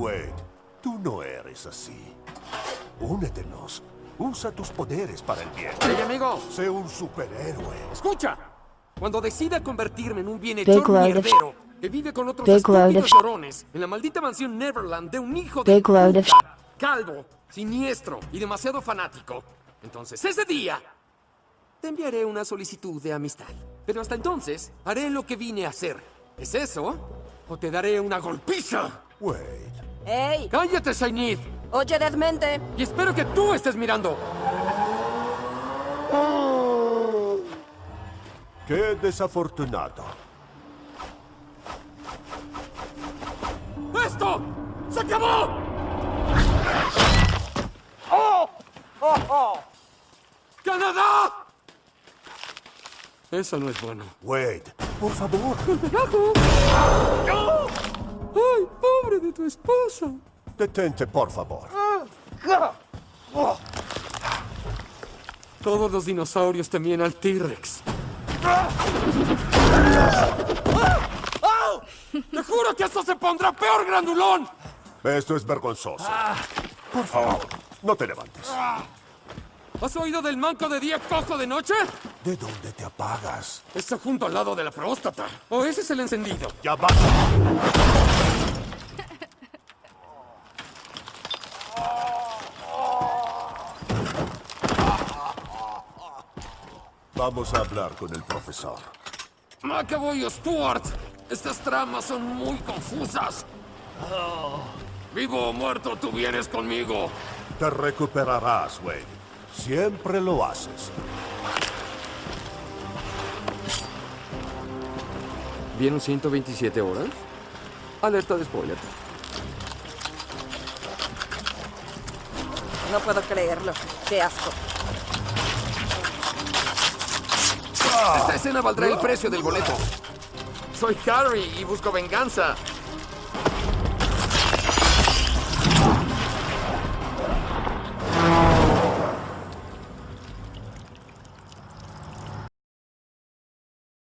Wade, tú no eres así. Únetenos. Usa tus poderes para el bien. Hey, amigo, Sé un superhéroe. escucha. Cuando decida convertirme en un bienhechor mierdero que vive con otros estúpidos llorones en la maldita mansión Neverland de un hijo de puta, calvo, siniestro y demasiado fanático, entonces ese día te enviaré una solicitud de amistad. Pero hasta entonces haré lo que vine a hacer. ¿Es eso? ¿O te daré una golpiza? Wade, ¡Ey! ¡Cállate, Sainid! Oye, Desmente. Y espero que tú estés mirando. qué desafortunado. ¡Esto! ¡Se acabó! ¡Canadá! Eso no es bueno. Wade, por favor. ¡Ay, pobre de tu esposa! Detente, por favor. Todos los dinosaurios temían al T-Rex. ¡Te juro que esto se pondrá peor, grandulón! Esto es vergonzoso. Por favor, no te levantes. ¿Has oído del manco de día cojo de noche? ¿De dónde te apagas? Está junto al lado de la próstata. ¿O ese es el encendido? Ya basta. Vamos a hablar con el profesor. McAvoy Stuart, estas tramas son muy confusas. Vivo o muerto, tú vienes conmigo. Te recuperarás, Wade. Siempre lo haces. ¿Vieron 127 horas? Alerta de spoiler. No puedo creerlo. Qué asco. Esta escena valdrá el precio del boleto. Soy Harry y busco venganza.